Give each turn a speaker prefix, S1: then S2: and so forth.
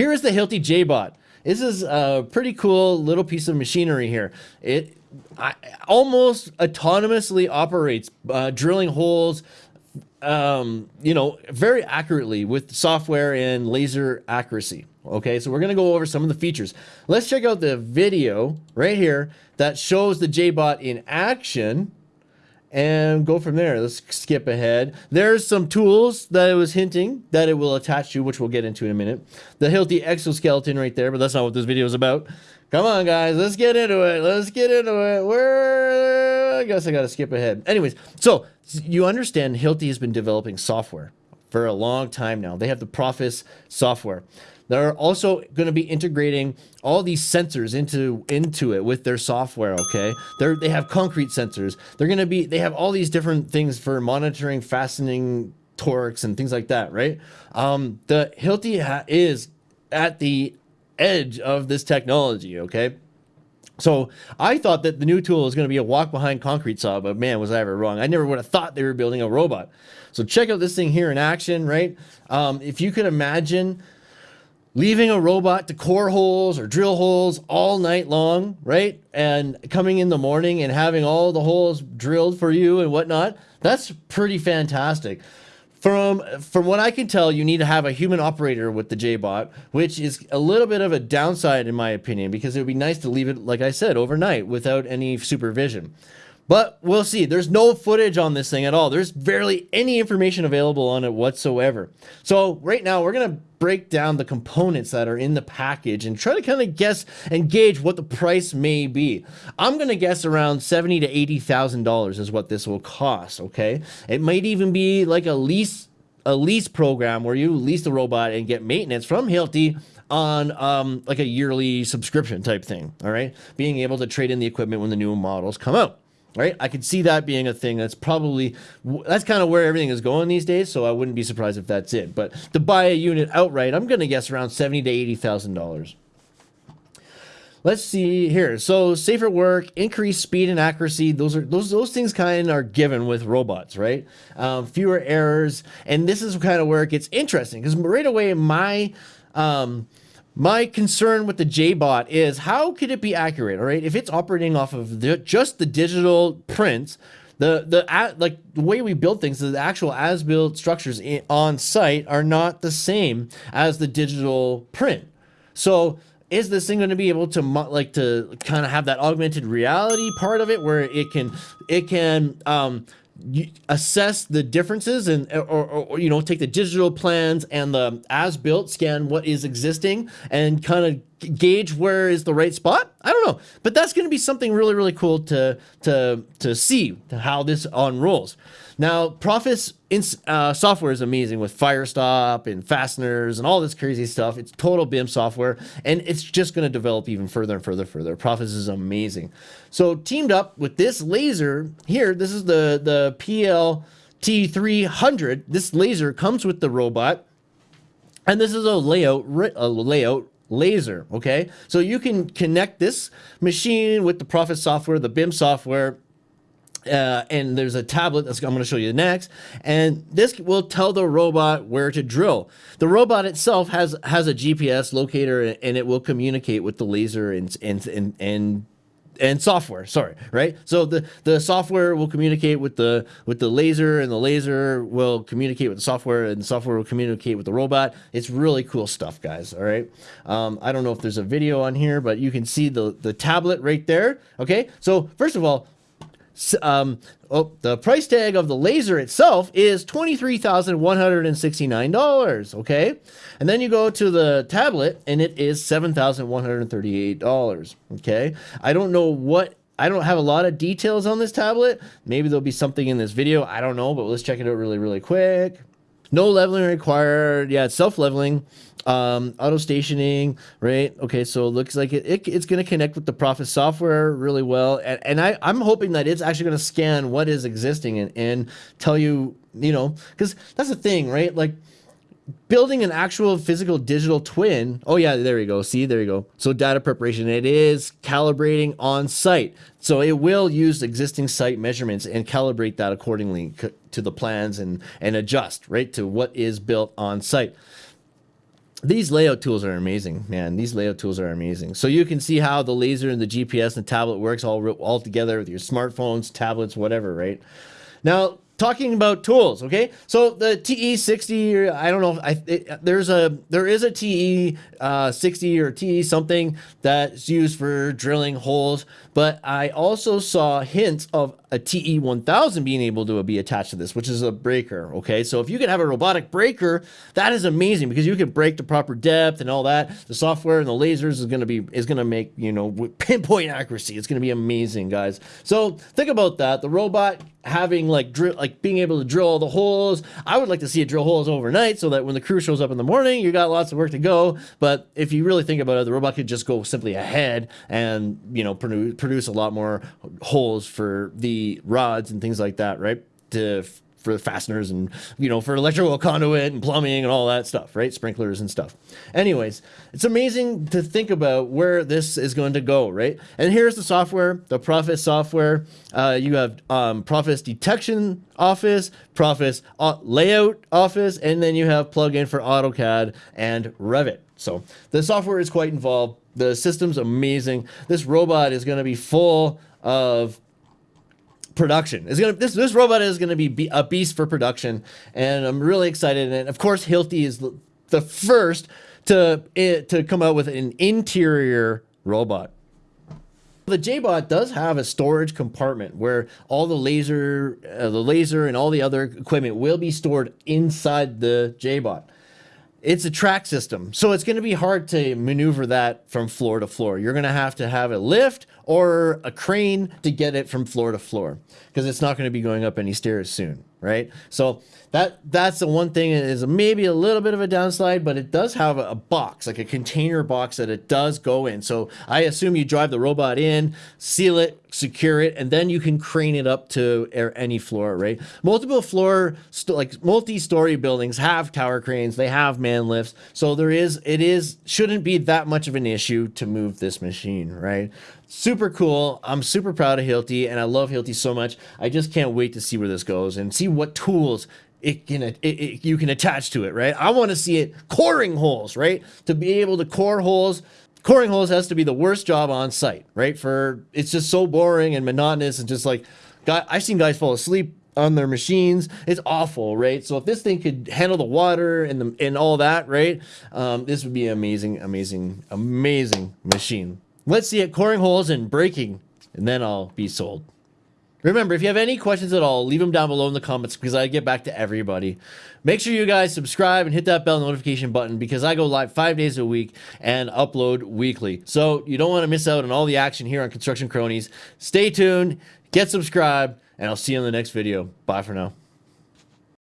S1: here is the Hilti Jaibot. This is a pretty cool little piece of machinery here. It I, almost autonomously operates, uh, drilling holes, um, you know, very accurately with software and laser accuracy. Okay, so we're gonna go over some of the features. Let's check out the video right here that shows the Jaibot in action and go from there. Let's skip ahead. There's some tools that it was hinting that it will attach to, which we'll get into in a minute. The Hilti exoskeleton right there, but that's not what this video is about. Come on, guys, let's get into it. Let's get into it. Where? I guess I got to skip ahead. Anyways, so you understand Hilti has been developing software for a long time now. They have the Profis software. They're also going to be integrating all these sensors into into it with their software. Okay, they they have concrete sensors. They're going to be they have all these different things for monitoring fastening torques and things like that. Right. Um, the Hilti is at the edge of this technology. Okay. So I thought that the new tool was going to be a walk behind concrete saw, but man, was I ever wrong. I never would have thought they were building a robot. So check out this thing here in action, right? Um, if you could imagine leaving a robot to core holes or drill holes all night long, right? And coming in the morning and having all the holes drilled for you and whatnot, that's pretty fantastic. From from what I can tell, you need to have a human operator with the Jaibot, which is a little bit of a downside in my opinion, because it would be nice to leave it, like I said, overnight without any supervision. But we'll see. There's no footage on this thing at all. There's barely any information available on it whatsoever. So right now we're going to break down the components that are in the package and try to kind of guess and gauge what the price may be. I'm going to guess around 70 to $80,000 is what this will cost, okay? It might even be like a lease a lease program where you lease the robot and get maintenance from Hilti on um, like a yearly subscription type thing, all right? Being able to trade in the equipment when the new models come out right? I could see that being a thing. That's probably that's kind of where everything is going these days. So I wouldn't be surprised if that's it. But to buy a unit outright, I'm going to guess around seventy to eighty thousand dollars. Let's see here. So safer work, increased speed and accuracy. Those are those those things kind of are given with robots, right? Um, fewer errors, and this is kind of where it gets interesting because right away my um, my concern with the Jaibot is how could it be accurate? All right, if it's operating off of the, just the digital prints, the the like the way we build things, the actual as built structures in, on site are not the same as the digital print. So is this thing going to be able to like to kind of have that augmented reality part of it where it can it can um, assess the differences and or, or, or, you know take the digital plans and the as built scan what is existing and kind of gauge where is the right spot i don't know but that's going to be something really really cool to to to see how this unrolls now, Profis uh, software is amazing with Firestop and fasteners and all this crazy stuff. It's total BIM software, and it's just going to develop even further and further, and further. Profis is amazing. So teamed up with this laser here, this is the, the PLT300. This laser comes with the robot, and this is a layout, a layout laser, okay? So you can connect this machine with the Profis software, the BIM software, uh, and there's a tablet that's I'm going to show you next, and this will tell the robot where to drill. The robot itself has has a GPS locator, and it will communicate with the laser and and and, and and software sorry right? So the the software will communicate with the with the laser and the laser will communicate with the software and the software will communicate with the robot. It's really cool stuff guys all right? Um, i don't know if there's a video on here but you can see the the tablet right there okay? So first of all um, oh, the price tag of the laser itself is $23,169, okay? And then you go to the tablet and it is $7,138, okay? I don't know what I don't have a lot of details on this tablet. Maybe there'll be something in this video. I don't know, but let's check it out really, really quick. No leveling required. Yeah, it's self-leveling um, auto stationing, right? Okay, so it looks like it, it it's going to connect with the Profis software really well. And, and I, I'm hoping that it's actually going to scan what is existing and, and tell you, you know, because that's the thing, right? Like building an actual physical digital twin. Oh yeah, there you go. See, there you go. So data preparation, it is calibrating on site. So it will use existing site measurements and calibrate that accordingly to the plans and, and adjust, right, to what is built on site. these layout tools are amazing, man. These layout tools are amazing. So you can see how the laser and the GPS and the tablet works all all together with your smartphones, tablets, whatever, right? Now, talking about tools okay? So the te60 i don't know I, it, there's a there is a te uh, 60 or te something that's used for drilling holes but i also saw hints of a TE1000 being able to be attached to this, which is a breaker. Okay, so if you can have a robotic breaker, that is amazing because you can break the proper depth and all that. The software and the lasers is going to be is going to make you know pinpoint accuracy. It's going to be amazing, guys. So think about that. The robot having like drill like being able to drill all the holes i would like to see it drill holes overnight so that when the crew shows up in the morning you got lots of work to go but if you really think about it the robot could just go simply ahead and you know produce, produce a lot more holes for the rods and things like that, right? To for the fasteners and you know for electrical conduit and plumbing and all that stuff right? Sprinklers and stuff. Anyways it's amazing to think about where this is going to go right? And here's the software the Profis software. Uh, you have um, detection office Profis uh, layout office and then you have plugin for AutoCAD and Revit. So the software is quite involved. The system's amazing. This robot is going to be full of production. It's gonna this this robot is gonna be a beast for production, and I'm really excited. And of course, Hilti is the first to eh, to come out with an interior robot. The Jaibot does have a storage compartment where all the laser, uh, the laser, and all the other equipment will be stored inside the Jaibot it's a track system. So it's going to be hard to maneuver that from floor to floor. You're going to have to have a lift or a crane to get it from floor to floor because it's not going to be going up any stairs soon, right? So that that's the one thing is maybe a little bit of a downside, but it does have a, box, like a container box that it does go in. So I assume you drive the robot in, seal it, secure it, and then you can crane it up to any floor, right? Multiple floor, like multi-story buildings have tower cranes, they have man lifts. So there is, it is, shouldn't be that much of an issue to move this machine, right? Super cool. I'm super proud of Hilti and I love Hilti so much. I just can't wait to see where this goes and see what tools it can it, it, you can attach to it, right? I want to see it coring holes, right? To be able to core holes, coring holes has to be the worst job on site, right? For it's just so boring and monotonous and just like, guy, I've seen guys fall asleep on their machines. It's awful, right? So if this thing could handle the water and the and all that, right? Um, this would be amazing, amazing, amazing machine. Let's see it coring holes and breaking, and then I'll be sold. Remember, if you have any questions at all, leave them down below in the comments because I get back to everybody. Make sure you guys subscribe and hit that bell notification button because I go live five days a week and upload weekly. So you don't want to miss out on all the action here on Construction Cronies. Stay tuned, get subscribed, and I'll see you in the next video. Bye for now.